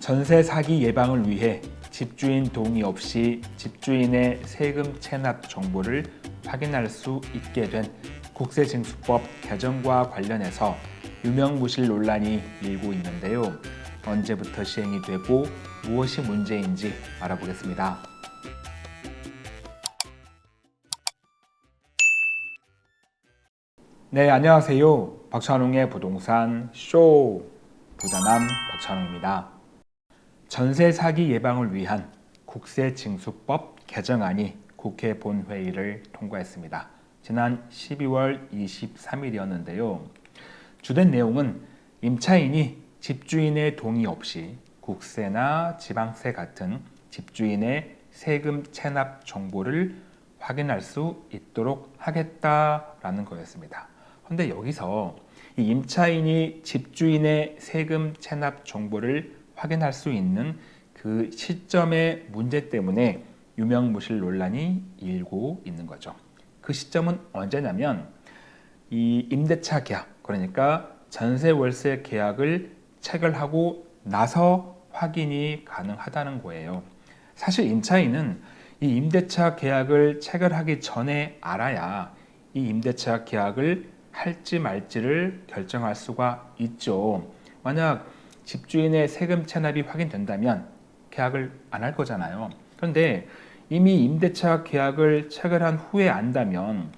전세 사기 예방을 위해 집주인 동의 없이 집주인의 세금 체납 정보를 확인할 수 있게 된 국세징수법 개정과 관련해서 유명무실 논란이 일고 있는데요. 언제부터 시행이 되고 무엇이 문제인지 알아보겠습니다. 네, 안녕하세요. 박찬웅의 부동산 쇼 부자남 박찬웅입니다. 전세 사기 예방을 위한 국세징수법 개정안이 국회 본회의를 통과했습니다. 지난 12월 23일이었는데요. 주된 내용은 임차인이 집주인의 동의 없이 국세나 지방세 같은 집주인의 세금 체납 정보를 확인할 수 있도록 하겠다라는 거였습니다. 그런데 여기서 이 임차인이 집주인의 세금 체납 정보를 확인할 수 있는 그 시점의 문제 때문에 유명무실 논란이 일고 있는 거죠. 그 시점은 언제냐면 이 임대차 계약 그러니까 전세 월세 계약을 체결하고 나서 확인이 가능하다는 거예요. 사실 임차인은 이 임대차 계약을 체결하기 전에 알아야 이 임대차 계약을 할지 말지를 결정할 수가 있죠. 만약 집주인의 세금 체납이 확인된다면 계약을 안 할 거잖아요. 그런데 이미 임대차 계약을 체결한 후에 안다면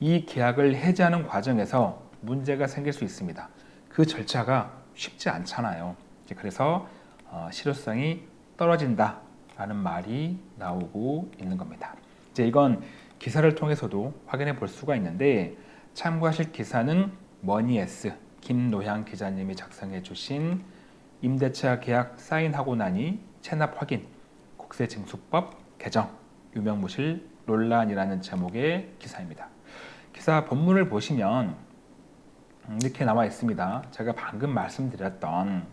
이 계약을 해지하는 과정에서 문제가 생길 수 있습니다. 그 절차가 쉽지 않잖아요. 그래서 어, 실효성이 떨어진다 라는 말이 나오고 있는 겁니다. 이제 이건 기사를 통해서도 확인해 볼 수가 있는데 참고하실 기사는 머니에스 김노향 기자님이 작성해 주신 임대차 계약 사인하고 나니 체납 확인 국세징수법 개정 유명무실 논란이라는 제목의 기사입니다. 기사 본문을 보시면 이렇게 나와 있습니다. 제가 방금 말씀드렸던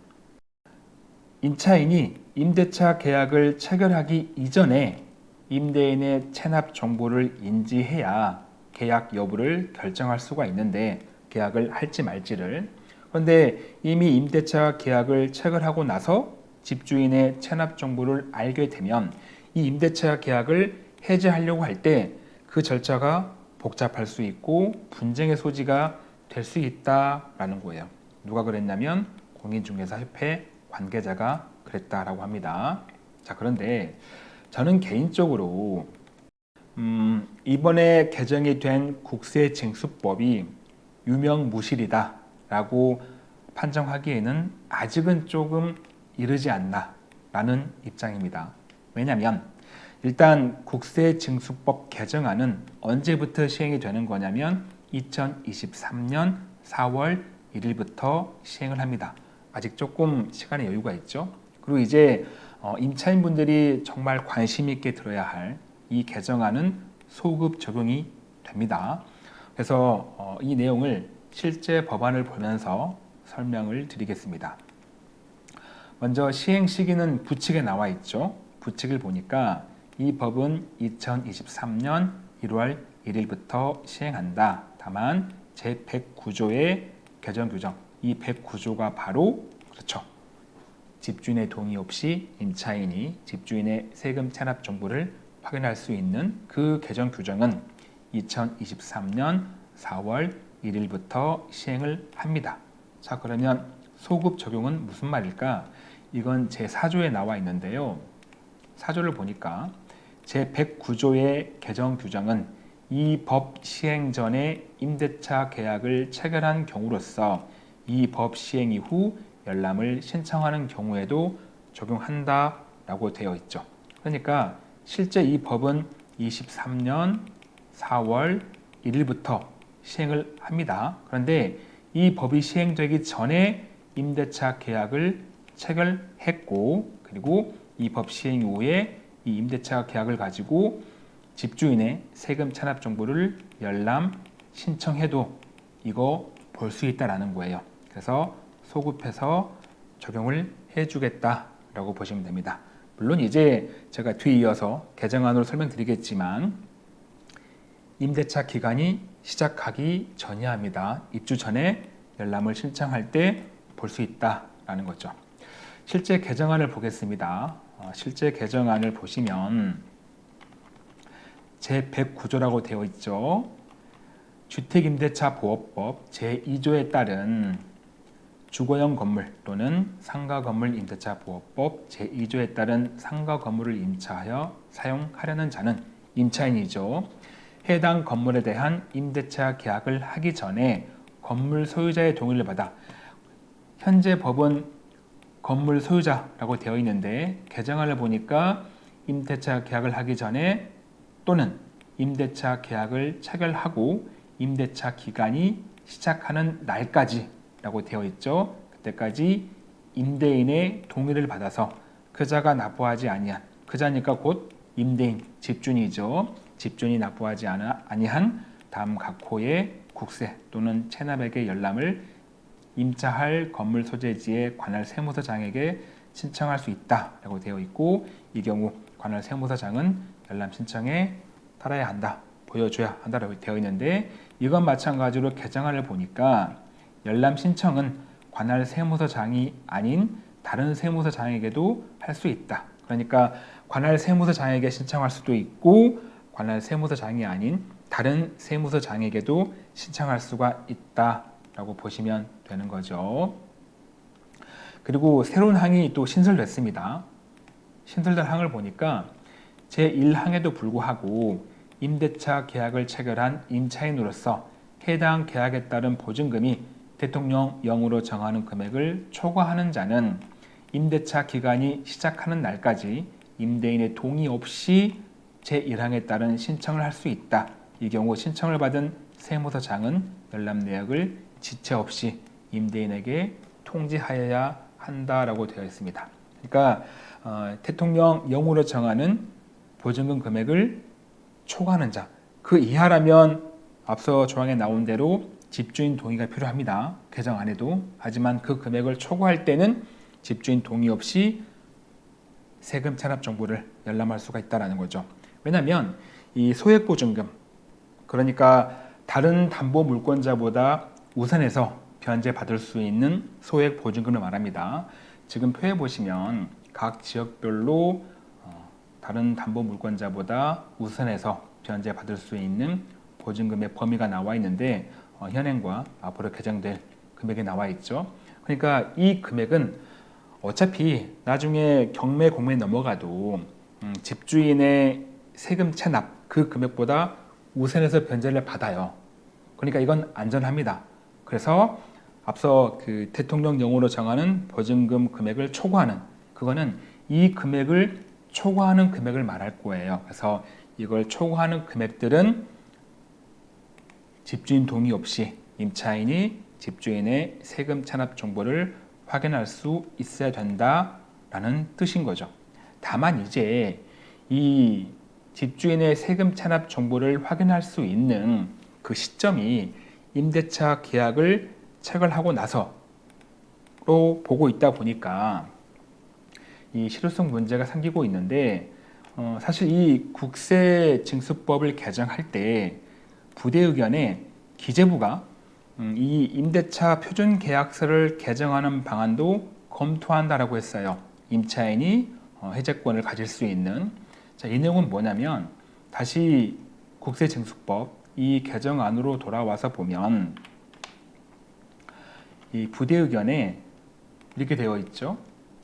임차인이 임대차 계약을 체결하기 이전에 임대인의 체납 정보를 인지해야 계약 여부를 결정할 수가 있는데 계약을 할지 말지를 그런데 이미 임대차 계약을 체결하고 나서 집주인의 체납 정보를 알게 되면 이 임대차 계약을 해지하려고 할 때 그 절차가 복잡할 수 있고 분쟁의 소지가 될 수 있다라는 거예요. 누가 그랬냐면 공인중개사협회 관계자가 그랬다라고 합니다. 자 그런데 저는 개인적으로 음, 이번에 개정이 된 국세징수법이 유명무실이다 라고 판정하기에는 아직은 조금 이르지 않나 라는 입장입니다. 왜냐하면 일단 국세징수법 개정안은 언제부터 시행이 되는 거냐면 2023년 4월 1일부터 시행을 합니다. 아직 조금 시간의 여유가 있죠. 그리고 이제 어, 임차인분들이 정말 관심 있게 들어야 할 이 개정안은 소급 적용이 됩니다. 그래서 어, 이 내용을 실제 법안을 보면서 설명을 드리겠습니다. 먼저 시행 시기는 부칙에 나와 있죠. 부칙을 보니까 이 법은 2023년 1월 1일부터 시행한다. 다만 제109조의 개정 규정, 이 109조가 바로 그렇죠. 집주인의 동의 없이 임차인이 집주인의 세금 체납 정보를 확인할 수 있는 그 개정 규정은 2023년 4월 1일부터 시행을 합니다. 자 그러면 소급 적용은 무슨 말일까? 이건 제4조에 나와 있는데요. 4조를 보니까 제109조의 개정 규정은 이 법 시행 전에 임대차 계약을 체결한 경우로서 이 법 시행 이후 열람을 신청하는 경우에도 적용한다 라고 되어 있죠. 그러니까 실제 이 법은 23년 4월 1일부터 시행을 합니다. 그런데 이 법이 시행되기 전에 임대차 계약을 체결했고 그리고 이 법 시행 이후에 이 임대차 계약을 가지고 집주인의 세금 체납 정보를 열람 신청해도 이거 볼 수 있다라는 거예요. 그래서 소급해서 적용을 해주겠다라고 보시면 됩니다. 물론 이제 제가 뒤이어서 개정안으로 설명드리겠지만 임대차 기간이 시작하기 전이야 합니다. 입주 전에 열람을 신청할 때 볼 수 있다라는 거죠. 실제 개정안을 보겠습니다. 어, 실제 개정안을 보시면 제109조라고 되어 있죠. 주택임대차 보호법 제2조에 따른 주거용 건물 또는 상가 건물 임대차 보호법 제2조에 따른 상가 건물을 임차하여 사용하려는 자는 임차인이죠. 해당 건물에 대한 임대차 계약을 하기 전에 건물 소유자의 동의를 받아 현재 법은 건물 소유자라고 되어 있는데 개정안을 보니까 임대차 계약을 하기 전에 또는 임대차 계약을 체결하고 임대차 기간이 시작하는 날까지 라고 되어 있죠. 그때까지 임대인의 동의를 받아서 그자가 납부하지 아니한 그자니까 곧 임대인 집주인이죠. 집주인이 납부하지 아니한 다음 각 호의 국세 또는 체납액의 열람을 임차할 건물 소재지의 관할 세무서장에게 신청할 수 있다라고 되어 있고 이 경우 관할 세무서장은 열람 신청에 따라야 한다, 보여줘야 한다라고 되어 있는데 이건 마찬가지로 개정안을 보니까 열람 신청은 관할 세무서장이 아닌 다른 세무서장에게도 할 수 있다. 그러니까 관할 세무서장에게 신청할 수도 있고 관할 세무서장이 아닌 다른 세무서장에게도 신청할 수가 있다라고 보시면 되는 거죠. 그리고 새로운 항이 또 신설됐습니다. 신설된 항을 보니까 제1항에도 불구하고 임대차 계약을 체결한 임차인으로서 해당 계약에 따른 보증금이 대통령령으로 정하는 금액을 초과하는 자는 임대차 기간이 시작하는 날까지 임대인의 동의 없이 제1항에 따른 신청을 할 수 있다. 이 경우 신청을 받은 세무서장은 열람 내역을 지체 없이 임대인에게 통지하여야 한다라고 되어 있습니다. 그러니까 어, 대통령령으로 정하는 보증금 금액을 초과하는 자, 그 이하라면 앞서 조항에 나온 대로 집주인 동의가 필요합니다. 개정 안에도. 하지만 그 금액을 초과할 때는 집주인 동의 없이 세금 체납 정보를 열람할 수가 있다는 거죠. 왜냐하면 이 소액보증금, 그러니까 다른 담보 물권자보다 우선해서 변제받을 수 있는 소액보증금을 말합니다. 지금 표에 보시면 각 지역별로 어, 다른 담보 물권자보다 우선해서 변제받을 수 있는 보증금의 범위가 나와 있는데 어, 현행과 앞으로 개정될 금액이 나와 있죠. 그러니까 이 금액은 어차피 나중에 경매 공매 넘어가도 음, 집주인의 세금 체납 그 금액보다 우선해서 변제를 받아요. 그러니까 이건 안전합니다. 그래서 앞서 그 대통령령으로 정하는 보증금 금액을 초과하는 그거는 이 금액을 초과하는 금액을 말할 거예요. 그래서 이걸 초과하는 금액들은 집주인 동의 없이 임차인이 집주인의 세금 체납 정보를 확인할 수 있어야 된다라는 뜻인 거죠. 다만 이제 이 집주인의 세금 체납 정보를 확인할 수 있는 그 시점이 임대차 계약을 체결하고 나서로 보고 있다 보니까 이 실효성 문제가 생기고 있는데 어, 사실 이 국세 징수법을 개정할 때 부대 의견에 기재부가 음, 이 임대차 표준 계약서를 개정하는 방안도 검토한다라고 했어요. 임차인이 어, 해제권을 가질 수 있는 자, 이 내용은 뭐냐면 다시 국세징수법 이 개정안으로 돌아와서 보면 이 부대 의견에 이렇게 되어 있죠.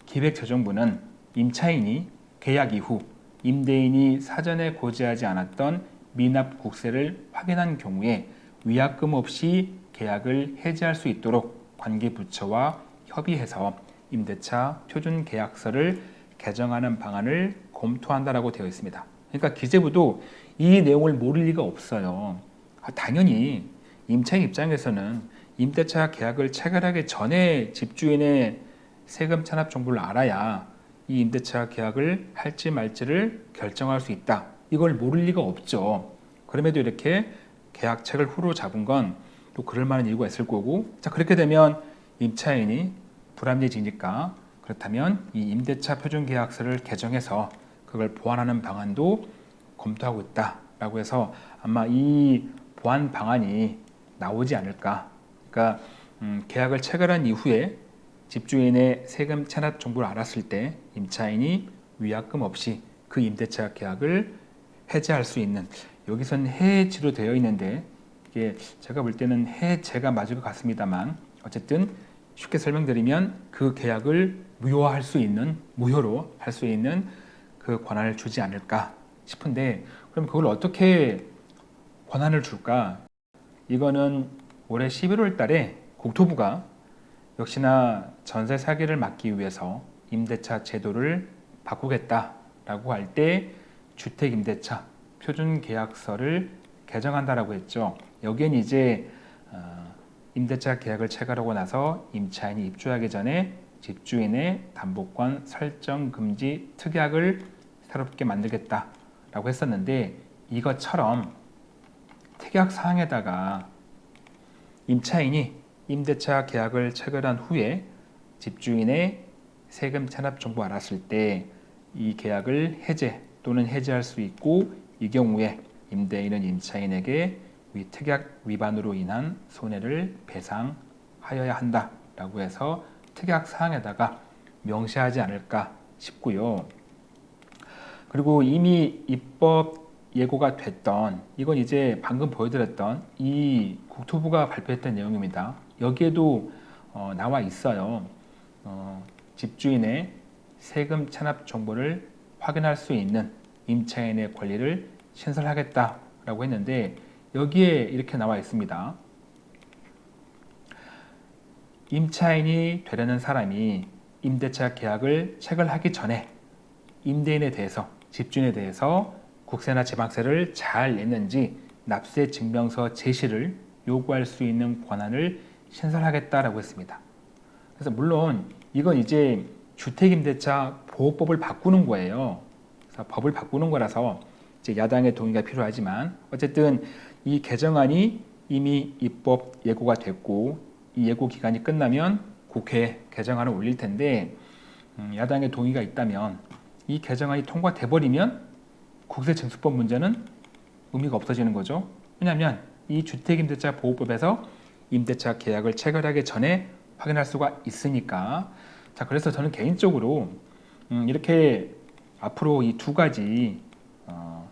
기획재정부는 임차인이 계약 이후 임대인이 사전에 고지하지 않았던 미납 국세를 확인한 경우에 위약금 없이 계약을 해지할 수 있도록 관계부처와 협의해서 임대차 표준 계약서를 개정하는 방안을 검토한다라고 되어 있습니다. 그러니까 기재부도 이 내용을 모를 리가 없어요. 아, 당연히 임차인 입장에서는 임대차 계약을 체결하기 전에 집주인의 세금 체납 정보를 알아야 이 임대차 계약을 할지 말지를 결정할 수 있다. 이걸 모를 리가 없죠. 그럼에도 이렇게 계약 책을 후로 잡은 건 또 그럴 만한 이유가 있을 거고 자 그렇게 되면 임차인이 불합리해지니까 그렇다면 이 임대차 표준계약서를 개정해서 그걸 보완하는 방안도 검토하고 있다라고 해서 아마 이 보완 방안이 나오지 않을까. 그러니까 음, 계약을 체결한 이후에 집주인의 세금 체납 정보를 알았을 때 임차인이 위약금 없이 그 임대차 계약을 해제할 수 있는 여기선 해지로 되어 있는데 이게 제가 볼 때는 해제가 맞을 것 같습니다만 어쨌든 쉽게 설명드리면 그 계약을 무효화할 수 있는 무효로 할 수 있는 그 권한을 주지 않을까 싶은데 그럼 그걸 어떻게 권한을 줄까? 이거는 올해 11월 달에 국토부가 역시나 전세 사기를 막기 위해서 임대차 제도를 바꾸겠다라고 할 때 주택임대차 표준계약서를 개정한다라고 했죠. 여기엔 이제 어, 임대차 계약을 체결하고 나서 임차인이 입주하기 전에 집주인의 담보권 설정 금지 특약을 새롭게 만들겠다라고 했었는데 이것처럼 특약 사항에다가 임차인이 임대차 계약을 체결한 후에 집주인의 세금 체납 정보 알았을 때 이 계약을 해제 또는 해지할 수 있고 이 경우에 임대인은 임차인에게 위 특약 위반으로 인한 손해를 배상하여야 한다라고 해서 특약 사항에다가 명시하지 않을까 싶고요. 그리고 이미 입법 예고가 됐던 이건 이제 방금 보여드렸던 이 국토부가 발표했던 내용입니다. 여기에도 어, 나와 있어요. 어, 집주인의 세금 체납 정보를 확인할 수 있는 임차인의 권리를 신설하겠다라고 했는데 여기에 이렇게 나와 있습니다. 임차인이 되려는 사람이 임대차 계약을 체결하기 전에 임대인에 대해서 집주인에 대해서 국세나 지방세를 잘 냈는지 납세 증명서 제시를 요구할 수 있는 권한을 신설하겠다라고 했습니다. 그래서 물론 이건 이제 주택임대차 보호법을 바꾸는 거예요. 그래서 법을 바꾸는 거라서 이제 야당의 동의가 필요하지만 어쨌든 이 개정안이 이미 입법 예고가 됐고 이 예고 기간이 끝나면 국회에 개정안을 올릴 텐데 음, 야당의 동의가 있다면 이 개정안이 통과돼 버리면 국세 징수법 문제는 의미가 없어지는 거죠. 왜냐하면 이 주택임대차 보호법에서 임대차 계약을 체결하기 전에 확인할 수가 있으니까 자 그래서 저는 개인적으로 음, 이렇게 앞으로 이 두 가지 어,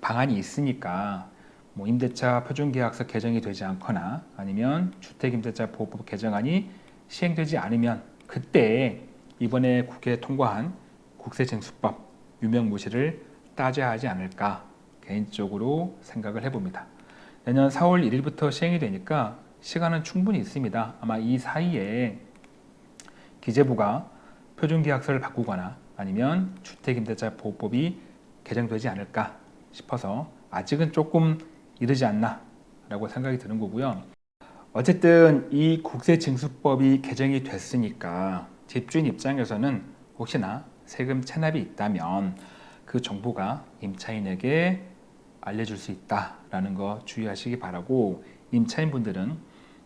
방안이 있으니까 뭐 임대차 표준계약서 개정이 되지 않거나 아니면 주택임대차 보호법 개정안이 시행되지 않으면 그때 이번에 국회에 통과한 국세징수법 유명무실을 따져야 하지 않을까 개인적으로 생각을 해봅니다. 내년 4월 1일부터 시행이 되니까 시간은 충분히 있습니다. 아마 이 사이에 기재부가 표준계약서를 바꾸거나 아니면 주택임대차 보호법이 개정되지 않을까 싶어서 아직은 조금 이르지 않나 라고 생각이 드는 거고요. 어쨌든 이 국세징수법이 개정이 됐으니까 집주인 입장에서는 혹시나 세금 체납이 있다면 그 정보가 임차인에게 알려줄 수 있다라는 거 주의하시기 바라고 임차인분들은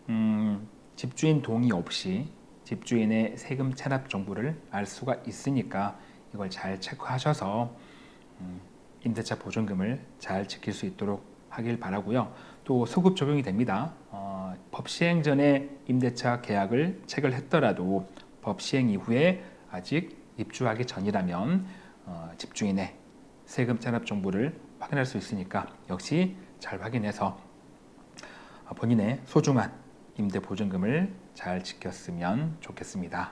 음, 집주인 동의 없이 집주인의 세금 체납 정보를 알 수가 있으니까 이걸 잘 체크하셔서 음, 임대차 보증금을 잘 지킬 수 있도록 하길 바라고요. 또 소급 적용이 됩니다. 어, 법 시행 전에 임대차 계약을 체결 했더라도 법 시행 이후에 아직 입주하기 전이라면 어, 집주인의 세금 체납 정보를 확인할 수 있으니까 역시 잘 확인해서 본인의 소중한 임대 보증금을 잘 지켰으면 좋겠습니다.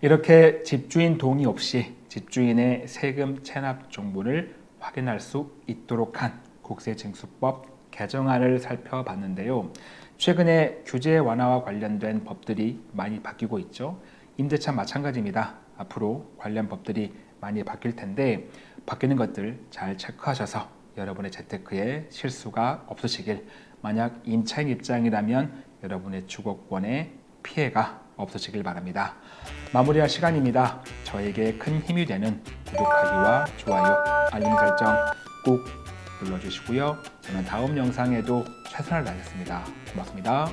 이렇게 집주인 동의 없이 집주인의 세금 체납 정보를 확인할 수 있도록 한 국세징수법 개정안을 살펴봤는데요. 최근에 규제 완화와 관련된 법들이 많이 바뀌고 있죠. 임대차 마찬가지입니다. 앞으로 관련 법들이 많이 바뀔 텐데 바뀌는 것들 잘 체크하셔서 여러분의 재테크에 실수가 없으시길 만약 임차인 입장이라면 여러분의 주거권에 피해가 없으시길 바랍니다. 마무리할 시간입니다. 저에게 큰 힘이 되는 구독하기와 좋아요, 알림 설정 꼭 눌러주시고요. 저는 다음 영상에도 최선을 다하겠습니다. 고맙습니다.